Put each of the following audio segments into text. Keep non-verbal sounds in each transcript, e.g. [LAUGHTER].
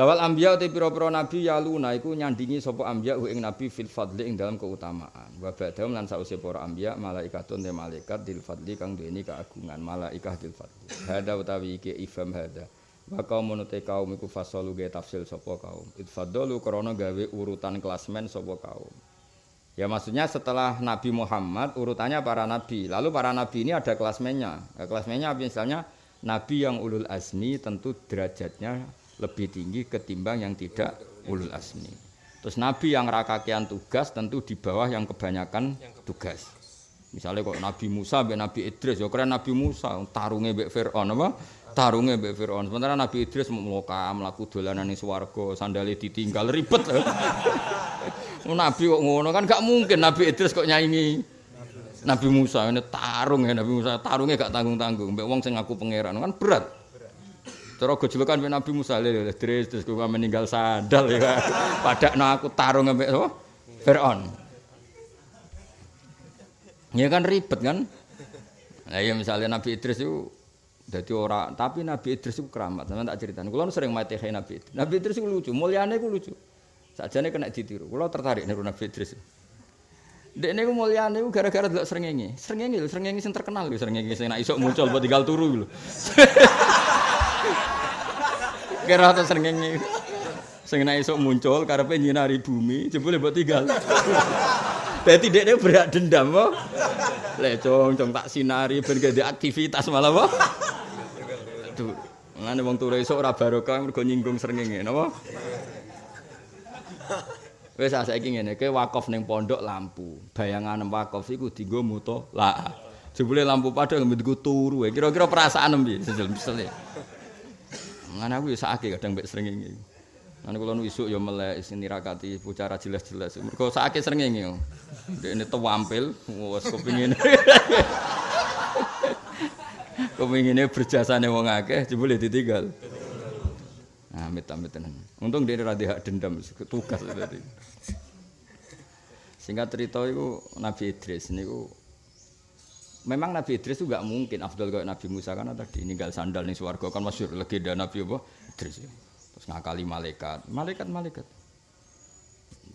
Lawal anbiya te pira-pira nabi yaluna iku nyandingi sapa anbiya ing nabi fil fadli ing dalam keutamaan. Wa ba'dahum lan sause para anbiya malaikatun te malaikat dil fadli kang duweni keagungan malaikah dil fadli. Hada utawi iki ifam hada. Wa kaum te kaum iku fasalu ge tafsil sapa kaum. Itfadalu krana gawe urutan klasmen sapa kaum. Ya maksudnya setelah Nabi Muhammad urutannya para nabi. Lalu para nabi ini ada klasmennya. Ya, klasmennya misalnya nabi yang ulul azmi tentu derajatnya lebih tinggi ketimbang yang tidak ulul asmi. Terus Nabi yang rakakian tugas tentu di bawah yang kebanyakan tugas. Misalnya kok Nabi Musa, be Nabi Idris, ya keren Nabi Musa, tarungnya be Fir'aun apa? Tarungnya be Fir'aun. Sementara Nabi Idris muka melaku dolanan di swargo, sandali ditinggal ribet. [LAUGHS] Nabi kok ngono kan gak mungkin Nabi Idris kok nyanyi Nabi Musa ini tarung ya Nabi Musa tarungnya gak tanggung tanggung. Mbak Wong sing aku pangeran kan berat. Cara gejolokan Nabi Musa le terus terus kok meninggal sandal ya. [LAUGHS] Padakno aku tarung ambek sapa? Firaun. Ya kan ribet kan? Nah ya misalnya Nabi Idris itu jadi orang, tapi Nabi Idris itu keramat. Sama tak cerita. Kulo sering mati Nabi Idris. Nabi Idris itu lucu, mulyane itu lucu. Sajane kena ditiru. Kulo tertarik niru Nabi Idris. Dek niku mulyane iku gara-gara delok srengenge. Srengenge lho, srengenge sing terkenal lho, srengenge sing nek iso muncul buat tinggal turu lho. [LAUGHS] Kira srengenge. Sing nek iso muncul karepe nyinari bumi, jebule mbok tinggal. Dadi dekne berak dendam apa? Le cong tak sinari ben gede aktivitas malah apa? Aduh, ngene wong turu esuk ora barokah mergo nyinggung srengenge, napa? Wis saiki ngene, kowe wakaf ning pondok lampu. Bayangan wakaf iku dienggo muto la. Jebule lampu padang nggo turu. Kira-kira perasaan piye? Sesel-sesel. Ngene aku ya sakake kadang mbek srengenge. Nanti kalau nu isuk ya melek sini bicara jelas-jelas. Sering ini, dia ini tampil, wes kepingin, [LAUGHS] kepinginnya berjasa nih wong akeh, boleh ditinggal. Amit amit tenan. Untung dia rada hak dendam, tugas tadi. Singkat cerita itu Nabi Idris ini memang Nabi Idris itu gak mungkin Abdul kayak Nabi Musa karena tadi ninggal sandal nih suwargo kan masyur legenda Nabi apa? Idris. Ya. terus ngakali malaikat. Malaikat malaikat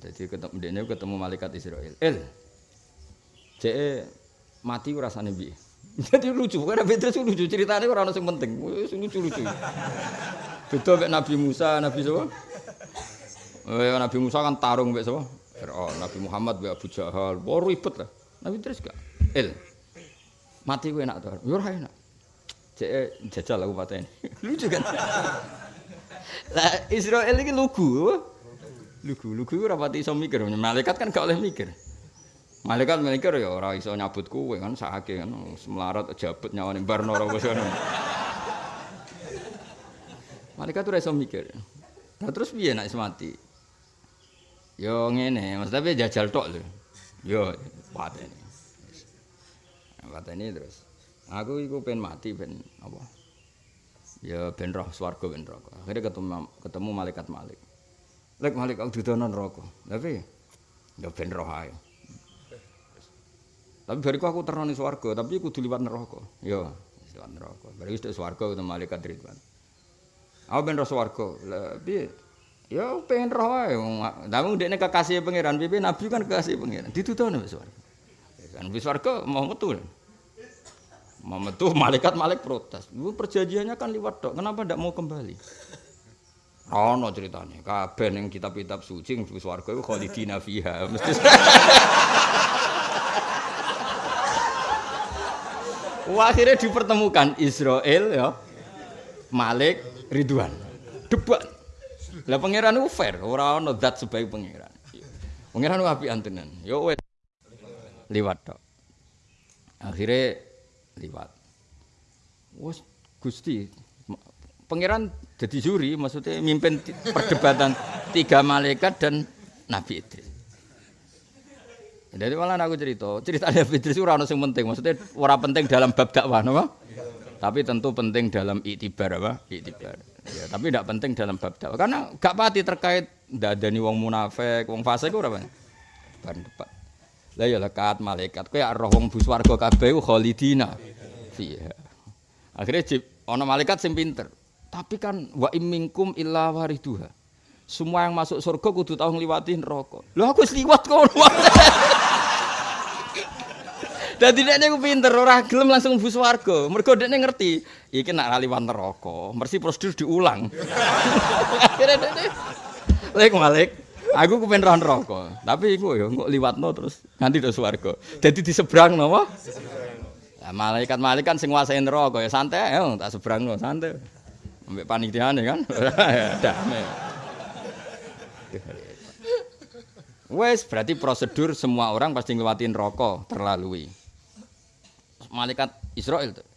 jadi ketemu dia ketemu malaikat Israel. El ce mati rasanya bi [LAUGHS] jadi lucu karena beda sih lucu ceritanya orang yang penting. Lucu lucu betul kayak Nabi Musa Nabi siapa? Eh, Nabi Musa kan tarung kayak siapa? Oh, Nabi Muhammad Abu Jahal. Wah ribet lah. Nabi terus gak? El mati gue enak tuh yur enak cek jajal aku paten [LAUGHS] lucu kan Lah Israel iki lugu. Lugu, lugu ora pati iso mikir. Malaikat kan gak oleh mikir. Malaikat mikir ya ora iso nyabut kowe kan sakake kan semlarat jabut nyawane barno ora wis ngono. Malaikat ora iso mikir. Nah terus piye nek mati? Yo ngene, Mas tapi jajal tok lho. Yo pateni. Pateni terus. Aku iku pengen mati ben apa? ya ben roh swarga ben neraka. Akhire ketemu ketemu malaikat Malik. Lek Malik aku didono neraka. Tapi ya ben roh ae. Tapi bariku aku terno ning swarga, tapi kudu liwat neraka. Ya, liwat neraka. Bari wis swarga ketemu malaikat Ridwan. Aku ben roh swarga. Piye? Ya pengen roh ae. Tapi ndekne kekasih pangeran, piye nabi kan kekasih pangeran. Ditudono wis swarga. Kan wis swarga mau metu. Muhammad tuh malaikat malaikat protes. Lu perjanjiannya kan liwat dok. Kenapa tidak mau kembali? Oh no ceritanya. Kabeh yang kitab-kitab suci yang swarga itu khalidina fiha. [LAUGHS] Mesti. Akhirnya dipertemukan Israel ya, Malik, Ridwan, debat. Lah pangeran itu fair, orang no dat sebagai pangeran. Pangeran itu api antenan. Yo wes liwat dok. Akhirnya liwat. Wes Gusti Pangeran jadi juri maksudnya mimpin perdebatan tiga malaikat dan Nabi Idris. Jadi malah aku cerita, cerita Nabi Idris itu orang yang penting, maksudnya orang penting dalam bab dakwah, apa? Tapi tentu penting dalam itibar apa? Itibar. Ya, tapi tidak penting dalam bab dakwah karena gak pati terkait dadani wong munafik, wong fasik ora apa? Ban depan. Lah ya lekat malaikat kowe roh wong bus warga kabeh khalidina. Iya. Akhirnya ana malaikat sing pinter. Tapi kan wa imminkum illa wariduha. Semua yang masuk surga kudu tahu ngliwati neraka. Lho aku wis liwat kono. [LAUGHS] Dadi dekne ku pinter ora gelem langsung mlebu swarga. Mergo dekne ngerti iki nak liwat neraka, mesti prosedur diulang. [LAUGHS] Akhirnya dekne Lek Malik, aku ku pengen neraka. Tapi iku ya kok liwatno terus nganti do swarga. Dadi disebrang napa? Lah malaikat-malaikat sing nguasai neraka ya santai ya tak sebrangno santai. Ambek panitiane kan. [LAUGHS] Damai. Wes berarti prosedur semua orang pasti ngelewatin rokok terlalui. Malaikat Israel tuh.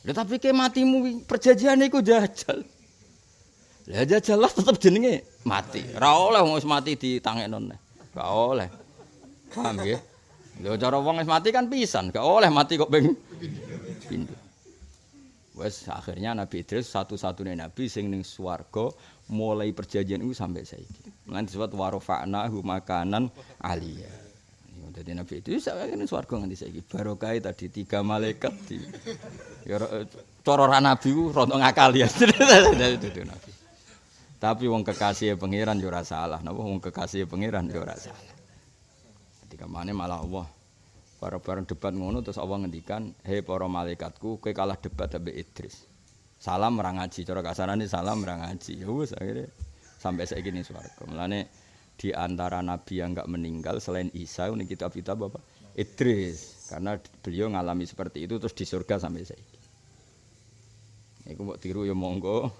Ya, tapi ke matimu perjanjian itu jajal. Lah jajal lah tetap jenenge mati. Ora oleh wong mati di tangenon. Gak oleh. Paham ya? Lho cara wong wis mati kan pisan, gak oleh mati kok ping pindho. Wes akhirnya Nabi Idris satu-satunya nabi sing ning swarga mulai perjanjian itu sampai saiki. Lan disebut warofa'na makanan aliyah. Jadi Nabi itu saya ini swarga nganti saiki. Barokah tadi tiga malaikat di ya cara ora nabi ku rontok ngakal ya. [LAUGHS] Nabi. Tapi wong kekasih pangeran yo ora salah. Napa wong kekasih pangeran yo ora salah. Ketika mana malah Allah bareng-bareng debat ngono terus Allah ngendikan, "Hei para malaikatku, kowe kalah debat ambek Idris." salam merang ngaji cara kasarane salam merang ngaji ya wis akhirnya sampai saya gini swarga mulane di antara nabi yang enggak meninggal selain Isa ini kitab kitab apa Idris karena beliau ngalami seperti itu terus di surga sampai saya Iku mau tiru ya monggo,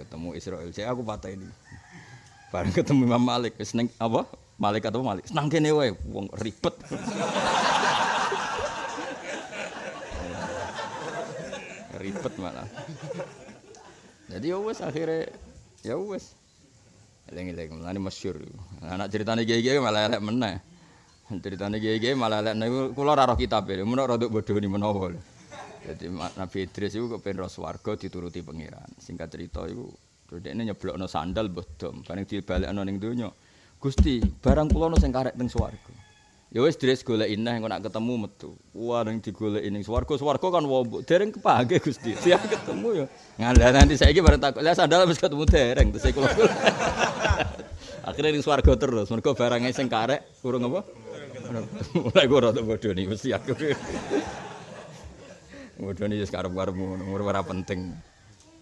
ketemu Israel. Saya aku patah ini. Bareng ketemu Imam Malik, seneng apa? Malik atau Malik? Senang kene wae, wong ribet. ribet malah. Jadi ya wes akhirnya ya wes. Eling-eling mulane masyhur. Anak ceritane gege malah elek meneh. Ceritane gege malah elek ora roh kitab e. Mun ora nduk bodhoni menawa. Jadi Nabi Idris itu kepen ros warga dituruti pangeran. Singkat cerita itu, ini nyeblokno sandal bodom. Bareng dibalekno ning donya. Gusti, barang kula sing karek teng swarga. Ya wis dres golek ineh engko nak ketemu metu. Wah ning digoleki ning swarga. Swarga kan wombok. Dereng kepake Gusti. [LAUGHS] Siap ketemu ya. Ngandha nanti saiki bareng takut. Lah sandal wis ketemu dereng terus kula. [LAUGHS] Akhirnya ning swarga terus. Mergo barangnya sing karek urung apa? Mulai gue rada bodoh nih, mesti aku. [LAUGHS] nih karep-karepmu, umur ora penting.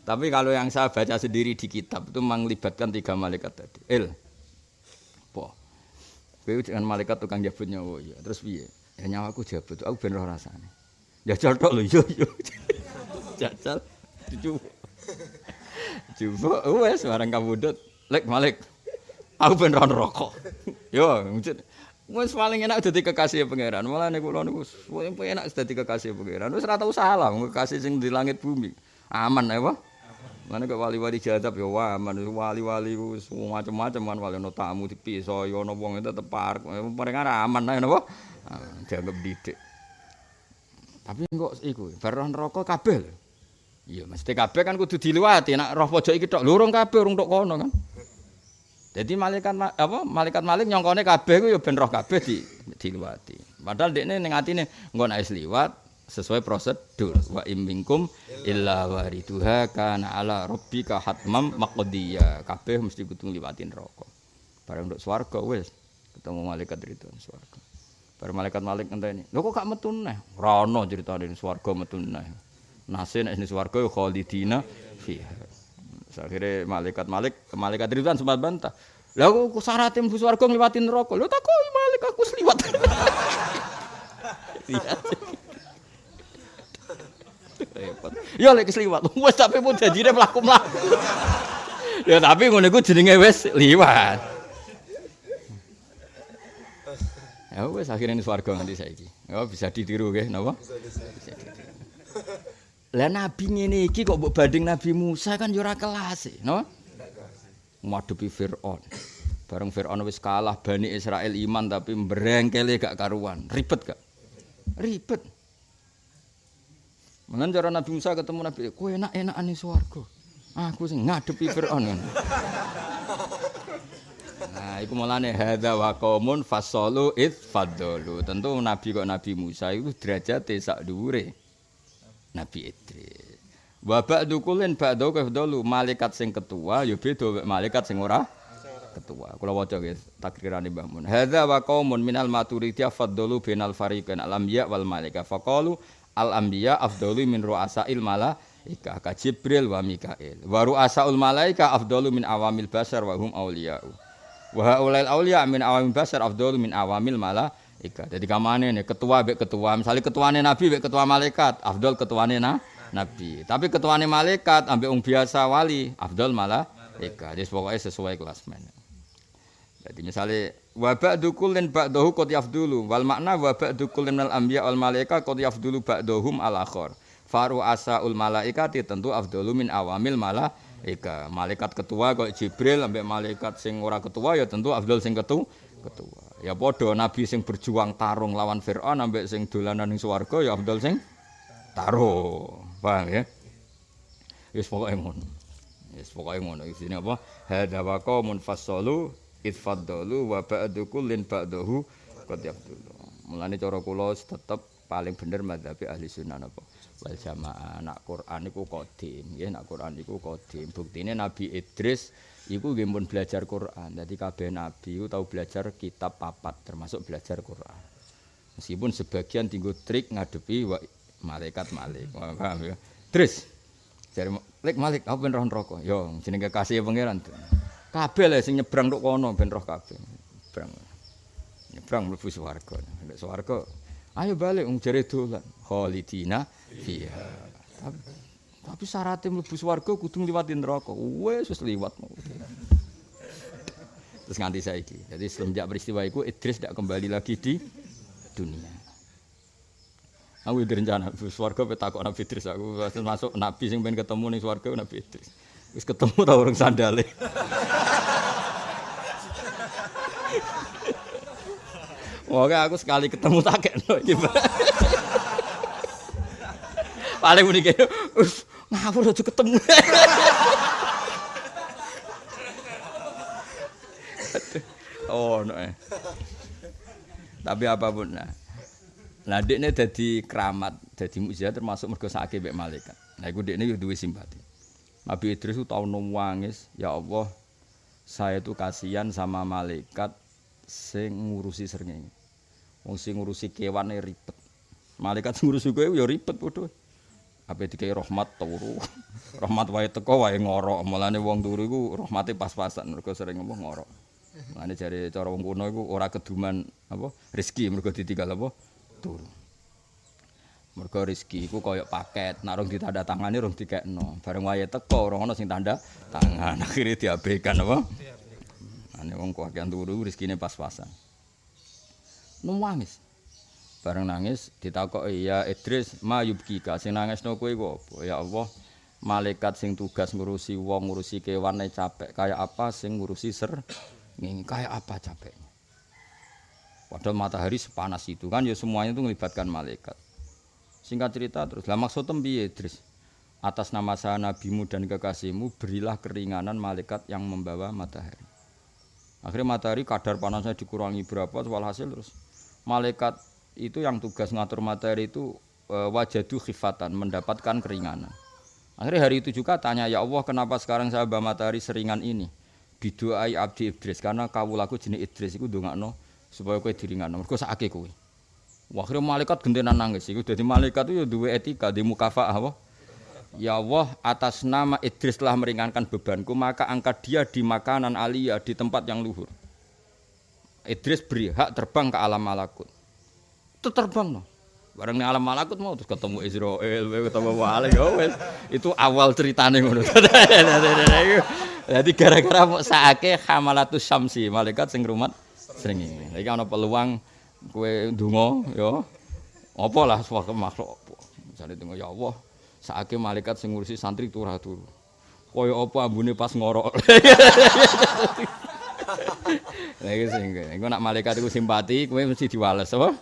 Tapi kalau yang saya baca sendiri di kitab itu melibatkan tiga malaikat tadi. Il, Kowe dengan malaikat tukang jabut nyawa ya. Terus piye? Ya nyawaku jabut, aku ben roh rasane. Jajal tok lho yo yo. [LAUGHS] Jajal dicoba. Coba wes barang kabudut. Lek Malik. Aku ben roh rokok. Yo, mujud. Wes paling enak dadi kekasih pangeran. Malah niku kula niku paling enak dadi kekasih pangeran. Wis ora tau salah kekasih sing di langit bumi. Aman ya, Pak. Mana kok wali-wali jadab ya wah, man wali-wali ku macam-macam kan wali ono tamu dipiso ya ono wong tetep park. Paling aman ae napa? Dianggap didik. Tapi kok iku baron rokok kabel. Iya, mesti kabeh kan kudu diliwati. Nek roh pojok iki tok lurung kabeh urung tok kono kan. Jadi malaikat apa malaikat malik nyongkone kabeh ku ya ben roh kabeh di diliwati. Padahal dekne ning atine engko nek liwat sesuai prosedur. Wa imminkum illa wariduha kana ala rabbika hatmam maqdiya kabeh mesti kudu ngliwatin neraka. Bareng nduk swarga wis. Ketemu malaikat itu swarga. Bar malaikat malik ngenteni lho kok gak metu neh? Ora ono critane swarga metu neh. Nase nek swarga ya khalidina fiha akhirnya malaikat malik malaikat itu sempat bantah lah kok syaratnya mlebu swarga ngliwatin neraka lho takoki malaikat aku sliwat [LAUGHS] repot. Ya lek kesliwat. [LAUGHS] Wes tapi pun janjine mlaku-mlaku. [LAUGHS] ya tapi ngono iku jenenge wis liwat. Ya wes akhirnya ini swarga nganti saiki. Ya bisa ditiru nggih napa? Lah nabi ngene iki kok mbok banding Nabi Musa kan yo ora kelas, no? Ngadepi Firaun. Bareng Firaun wis kalah Bani Israel iman tapi mbrengkele gak karuan. Ribet gak? Ribet. Mengen cara Nabi Musa ketemu Nabi, kowe enak-enakan ning swarga. Aku sing ngadepi Firaun. Nah, iku mulane hadza wa qaumun fasalu id fadalu. Tentu Nabi kok Nabi Musa itu derajate sak dhuwure Nabi Idris. Wa ba'du kulin ba'du kafdalu malaikat sing ketua ya beda malaikat sing ora ketua. Kula waca nggih takrirane Mbah Mun. Hadza wa qaumun minal maturidiyah faddalu bainal fariqain al anbiya wal malaika. Faqalu al anbiya afdalu min ru'asail malaika ka Jibril wa Mikail. Wa ru'asaul malaika afdalu min awamil basar wa hum auliya'u. Wa haulail auliya min awamil basar afdalu min awamil malaika. Jadi kamane nih ketua bek ketua, misalnya ketuane nabi bek ketua malaikat, afdal ketuane na nabi. Tapi ketuane malaikat ambek wong biasa wali, afdal malah Ika, jadi pokoknya sesuai kelas mana. Jadi misalnya wa ba'du kullin ba'dahu qad yafdulu wal makna wa ba'du kullin al anbiya wal malaika qad yafdulu ba'dahum al akhar. Faru asaul malaikati tentu afdalu min awamil malaika. Malaikat ketua kok Jibril ambek malaikat sing ora ketua ya tentu afdal sing ketu ketua. Ya padha nabi sing berjuang tarung lawan Firaun ambek sing dolanan ning swarga ya afdal sing tarung. Paham ya? Wis pokoke ngono. Wis pokoke ngono isine apa? Hadza wa qaumun fassalu itfaddalu wa ba'du kullin ba'dahu qad yafdulu. Mulane cara kula tetep paling bener madzhab ahli sunnah apa? Wal jamaah. Nak Quran iku qadim, nggih nak Quran iku qadim. Buktine Nabi Idris iku nggih pun belajar Quran. Dadi kabeh nabi iku tau belajar kitab papat termasuk belajar Quran. Meskipun sebagian tinggu trik ngadepi wa malaikat malik. Paham ya? Terus Jare Lek Malik, aku ben roh neraka. Yo jenenge kekasih pangeran. Kabeh le sing nyebrang tok kono ben roh kabeh. Nyebrang. Nyebrang mlebu swarga. Nek swarga, ayo balik wong jare dolan. Khalidina fiha. Tapi, syaratnya mlebu swarga kudu ngliwati neraka. Wes wis liwat. Terus nganti saiki. Jadi semenjak peristiwa itu Idris tidak kembali lagi di dunia. Aku direncana swarga pe takok Nabi Idris aku masuk nabi sing pengen ketemu ning swarga Nabi Idris. Wis ketemu ta orang sandale. Wah, aku sekali ketemu tak iki. Paling muni kene, ngawur aja ketemu. oh, no. Eh. Tapi apapun nah. Lah dekne dadi keramat, dadi mukjizat termasuk mergo sakake mek malaikat. Nah iku dekne yo duwe simpati. Nabi Idris tau nangis, ya Allah, saya tuh kasihan sama malaikat sing ngurusi srengenge. Wong sing ngurusi kewane ribet. Malaikat sing ngurusi kowe ya ribet padha. Apa dikai rahmat turu. [LAUGHS] rahmat wae teko wae ngorok. Mulane wong turu iku rahmate pas-pasan mergo sering ngomong ngorok. Mulane jare cara wong kuno iku ora keduman apa rezeki mergo ditinggal apa turu. Mergo rezeki iku kaya paket, nek rong ditanda tangani rong dikekno. Bareng wayahe teko ora ana sing tanda tangan, [LAUGHS] akhire diabaikan apa? Ane wong kakean turu rezekine pas-pasan. Nangis. Bareng nangis ditakoki ya Idris mayubkika sing nangisno iku apa? Ya Allah, malaikat sing tugas ngurusi wong ngurusi kewane capek kaya apa sing ngurusi ser ngene kaya apa capeknya Padahal matahari sepanas itu kan ya semuanya itu melibatkan malaikat. Singkat cerita terus, lah maksud piye Idris? Atas nama saya nabimu dan kekasihmu berilah keringanan malaikat yang membawa matahari. Akhirnya matahari kadar panasnya dikurangi berapa, walhasil terus malaikat itu yang tugas ngatur matahari itu e, wajadu khifatan, mendapatkan keringanan. Akhirnya hari itu juga tanya, ya Allah kenapa sekarang saya bawa matahari seringan ini? Bidu'ai abdi Idris, karena kawulaku jenis Idris itu dongakno supaya kowe diringan. Mergo sakake kowe. Akhirnya malaikat gentenan nangis. Iku dadi malaikat itu ya duwe etika di mukafaah apa? Ya Allah, atas nama Idris telah meringankan bebanku, maka angkat dia di makanan alia di tempat yang luhur. Idris beri hak terbang ke alam malakut. Itu terbang no. Bareng alam malakut mau terus ketemu Israel, ketemu Wali, ya Itu awal ceritanya ngono. [LAUGHS] Jadi gara-gara mau saake hamalatus syamsi, malaikat sing rumat srengenge. Iki ana peluang kowe ndonga ya. Apa lah suatu makhluk apa. Misale ndonga ya Allah, saake malaikat sing ngurusi santri turah turu. Kaya apa ambune pas ngorok. [LAUGHS] Lah iki sing engko nak malaikat iku simpati kowe mesti diwales apa?